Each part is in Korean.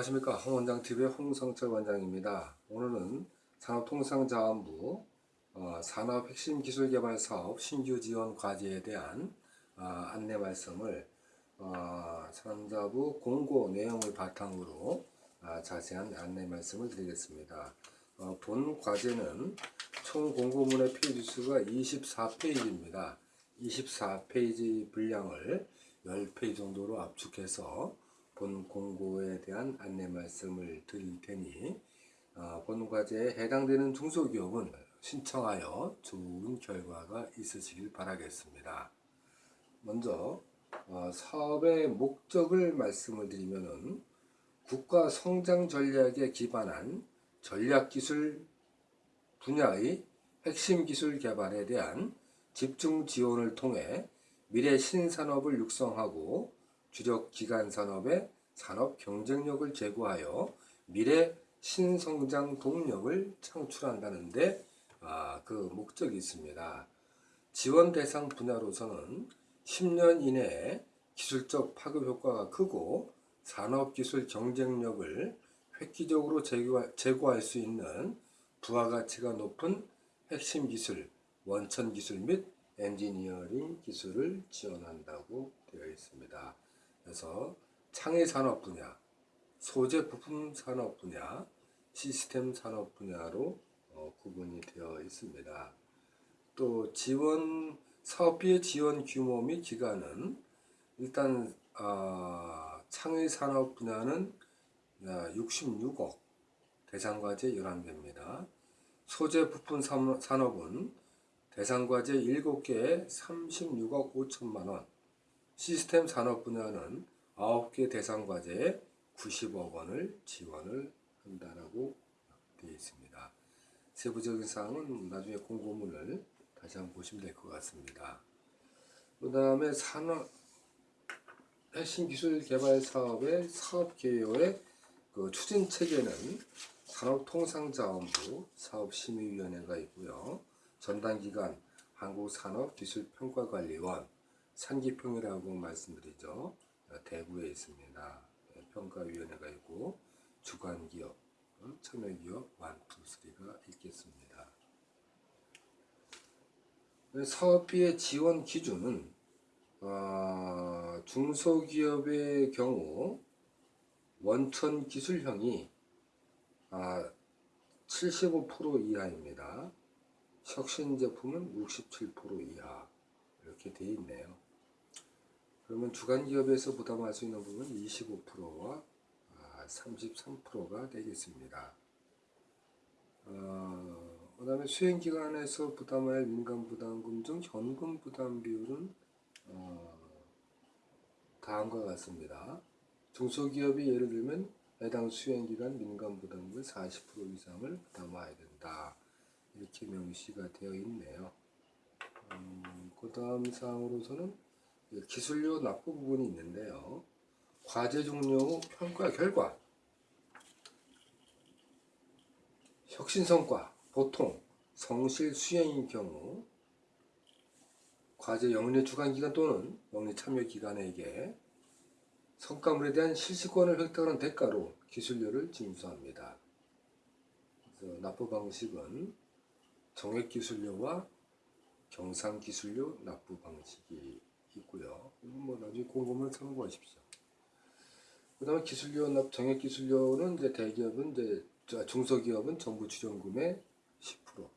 안녕하십니까 홍원장TV의 홍성철 원장입니다. 오늘은 산업통상자원부 어, 산업 핵심 기술 개발 사업 신규 지원 과제에 대한 어, 안내 말씀을 어, 산자부 공고 내용을 바탕으로 어, 자세한 안내 말씀을 드리겠습니다. 어, 본 과제는 총 공고문의 페이지 수가 24페이지입니다. 24페이지 분량을 10페이지 정도로 압축해서 본 공고에 대한 안내 말씀을 드릴 테니 어, 본 과제에 해당되는 중소기업은 신청하여 좋은 결과가 있으시길 바라겠습니다. 먼저 어, 사업의 목적을 말씀을 드리면은 국가 성장 전략에 기반한 전략기술 분야의 핵심 기술 개발에 대한 집중 지원을 통해 미래 신산업을 육성하고 주력 기간 산업의 산업 경쟁력을 제고하여 미래 신성장 동력을 창출한다는데 아, 그 목적이 있습니다. 지원 대상 분야로서는 10년 이내에 기술적 파급 효과가 크고 산업기술 경쟁력을 획기적으로 제고할 수 있는 부가가치가 높은 핵심 기술, 원천 기술 및 엔지니어링 기술을 지원한다고 되어 있습니다. 그래서 창의 산업 분야, 소재 부품 산업 분야, 시스템 산업 분야로 어, 구분이 되어 있습니다. 또 지원 사업비의 지원 규모 및 기간은 일단 어, 창의 산업 분야는 66억 대상과제 11개입니다. 소재 부품 산업은 대상과제 7개에 36억 5천만 원, 시스템 산업 분야는 9개 대상 과제에 90억 원을 지원을 한다라고 되어 있습니다. 세부적인 사항은 나중에 공고문을 다시 한번 보시면 될 것 같습니다. 그 다음에 산업 핵심 기술 개발 사업의 사업 개요의 그 추진 체계는 산업통상자원부 사업심의위원회가 있고요. 전담 기관 한국산업기술평가관리원 산기평이라고 말씀드리죠. 대구에 있습니다. 네, 평가위원회가 있고 주관기업, 어, 참여기업 완투스리가 있겠습니다. 네, 사업비의 지원 기준은 어, 중소기업의 경우 원천 기술형이 아, 75% 이하입니다. 혁신 제품은 67% 이하 이렇게 되어 있네요. 그러면 주간 기업에서 부담할 수 있는 부분은 25%와 33%가 아, 되겠습니다. 어, 그 다음에 수행기관에서 부담할 민간부담금 중 현금 부담 비율은 어, 다음과 같습니다. 중소기업이 예를 들면 해당 수행기관 민간부담금 40% 이상을 부담해야 된다. 이렇게 명시가 되어 있네요. 음, 그 다음 사항으로서는 기술료 납부 부분이 있는데요. 과제 종료 후 평가 결과 혁신 성과 보통 성실 수행인 경우 과제 영리 주간 기간 또는 영리 참여 기관에게 성과물에 대한 실시권을 획득하는 대가로 기술료를 징수합니다. 납부 방식은 정액기술료와 경상기술료 납부 방식이 있고요. 이건 뭐 나중에 공고문을 참고하십시오. 그 다음에 기술료 납 정액 기술료는 이제 대기업은 이제 중소기업은 정부 지원금의 10%.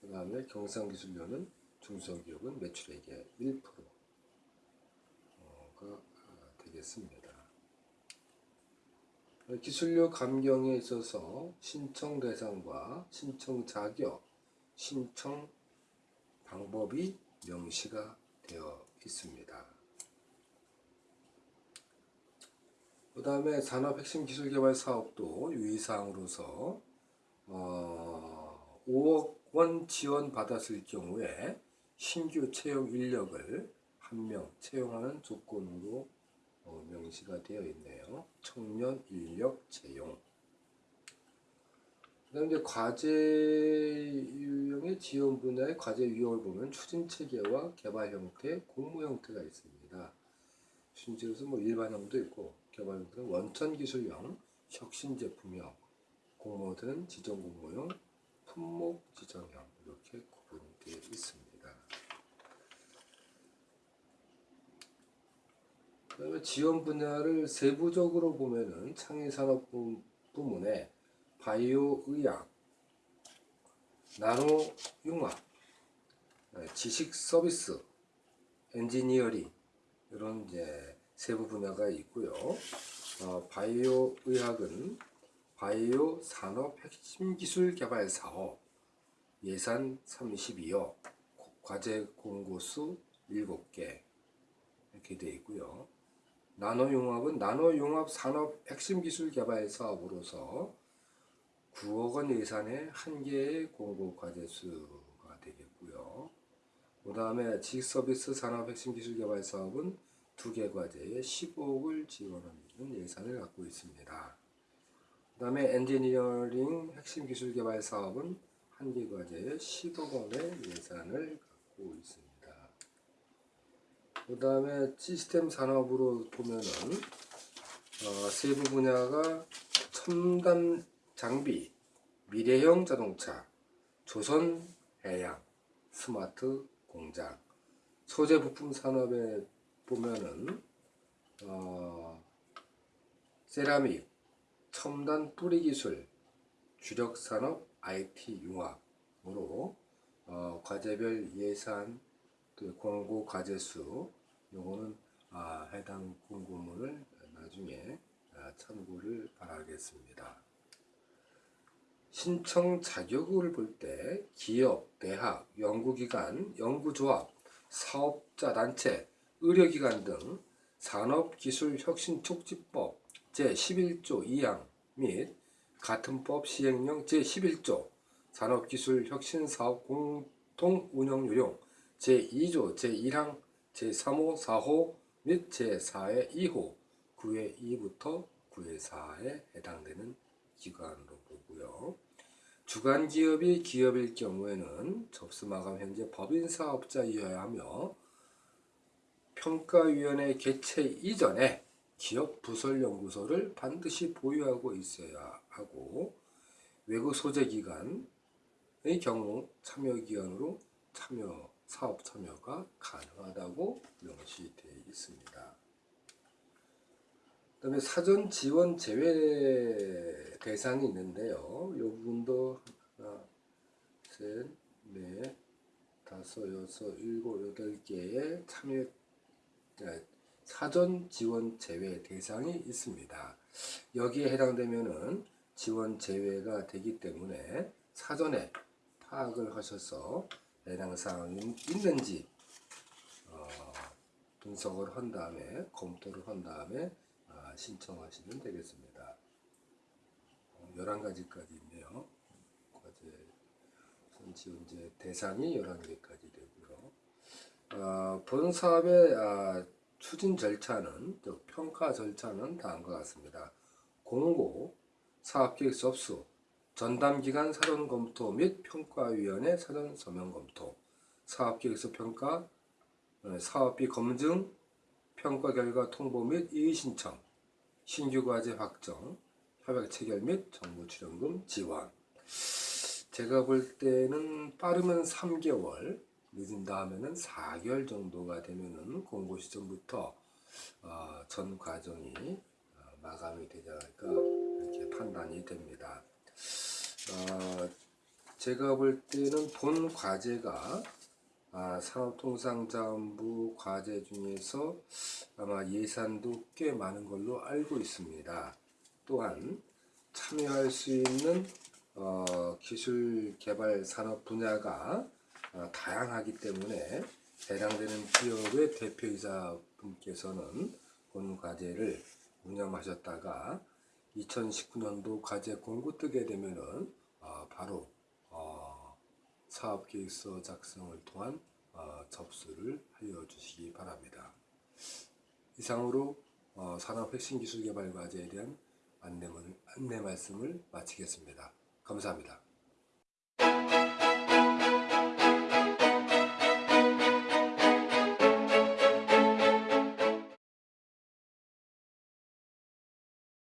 그 다음에 경상 기술료는 중소기업은 매출액의 1%가 되겠습니다. 기술료 감경에 있어서 신청 대상과 신청 자격, 신청 방법이 명시가 되어 있습니다. 그 다음에 산업 핵심 기술 개발 사업도 유의사항으로서 어, 5억 원 지원 받았을 경우에 신규 채용 인력을 한 명 채용하는 조건으로 어, 명시가 되어 있네요. 청년 인력 채용. 그다음 이제 과제 유형의 지원 분야의 과제 유형을 보면 추진 체계와 개발 형태, 공모 형태가 있습니다. 체계에서 뭐 일반형도 있고 개발 형태는 원천 기술형, 혁신 제품형, 공모들은 지정 공모용, 품목 지정형 이렇게 구분되어 있습니다. 그다음에 지원 분야를 세부적으로 보면은 창의산업 부- 부문에 바이오 의학, 나노 융합, 네, 지식 서비스, 엔지니어링 이런 이제 세부 분야가 있고요. 어, 바이오 의학은 바이오 산업 핵심 기술 개발 사업 예산 32억, 과제 공고수 7개 이렇게 되어 있고요. 나노융합은 나노융합 산업 핵심 기술 개발 사업으로서 9억 원 예산의 한 개의 공고 과제 수가 되겠고요. 그 다음에 지식서비스 산업 핵심 기술 개발 사업은 두 개 과제에 15억을 지원하는 예산을 갖고 있습니다. 그 다음에 엔지니어링 핵심 기술 개발 사업은 한 개 과제에 10억 원의 예산을 갖고 있습니다. 그 다음에 시스템 산업으로 보면은 어, 세부 분야가 첨단 장비, 미래형 자동차, 조선 해양, 스마트 공장, 소재 부품 산업에 보면은 어, 세라믹, 첨단 뿌리 기술, 주력 산업, IT 융합으로 어, 과제별 예산 또 공고 과제 수 요거는 아, 해당 공고문을 나중에 아, 참고를 바라겠습니다. 신청 자격을 볼 때 기업, 대학, 연구기관, 연구조합, 사업자 단체, 의료기관 등 산업기술혁신촉진법 제11조 2항 및 같은 법 시행령 제11조 산업기술혁신사업 공통운영요령 제2조 제1항 제3호 4호 및 제4회 2호 9회 2부터 9회 4에 해당되는 기관으로 보고요. 주간 기업이 기업일 경우에는 접수 마감 현재 법인 사업자이어야 하며 평가위원회 개최 이전에 기업 부설 연구소를 반드시 보유하고 있어야 하고 외국 소재 기관의 경우 참여 기관으로 참여 사업 참여가 가능하다고 명시되어 있습니다. 그다음에 사전 지원 제외 대상이 있는데요. 이 부분도 하나, 셋, 넷, 다섯, 여섯, 일곱, 여덟 개의 참여 아, 사전 지원 제외 대상이 있습니다. 여기에 해당되면은 지원 제외가 되기 때문에 사전에 파악을 하셔서 해당 사항이 있는지 어, 분석을 한 다음에 검토를 한 다음에 아, 신청하시면 되겠습니다. 어, 11가지까지 있네요. 과제 우선 지원제 대상이 11개까지 되고요. 아, 본 사업의 아, 추진 절차는 즉 평가 절차는 다음과 같습니다. 공고, 사업계획 접수, 전담기관 사전 검토 및 평가위원회 사전 서명 검토, 사업계획서 평가, 어, 사업비 검증, 평가 결과 통보 및 이의 신청, 신규 과제 확정, 협약 체결 및 정부 출연금 지원. 제가 볼 때는 빠르면 3개월, 늦은다 하면은 4개월 정도가 되면은 공고 시점부터 어, 전 과정이 어, 마감이 되지 않을까 이렇게 판단이 됩니다. 어, 제가 볼 때는 본 과제가 아, 산업통상자원부 과제 중에서 아마 예산도 꽤 많은 걸로 알고 있습니다. 또한 참여할 수 있는 어, 기술 개발 산업 분야가 어, 다양하기 때문에 해당되는 기업의 대표이사 분께서는 본 과제를 운영하셨다가 2019년도 과제 공고 뜨게 되면은 어, 바로 어, 사업 계획서 작성을 통한 어, 접수를 하여 주시기 바랍니다. 이상으로 어, 산업혁신기술개발과제에 대한 안내, 안내 말씀을 마치겠습니다. 감사합니다.